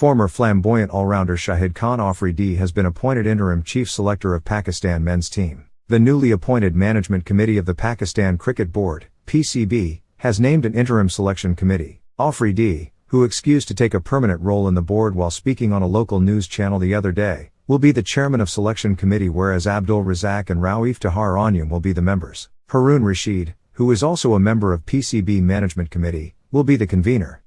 Former flamboyant all-rounder Shahid Khan Afridi has been appointed interim chief selector of Pakistan men's team. The newly appointed management committee of the Pakistan Cricket Board, PCB, has named an interim selection committee. Afridi, who excused to take a permanent role in the board while speaking on a local news channel the other day, will be the chairman of selection committee whereas Abdul Razak and Rao Iftikhar Anjum will be the members. Harun Rashid, who is also a member of PCB management committee, will be the convener.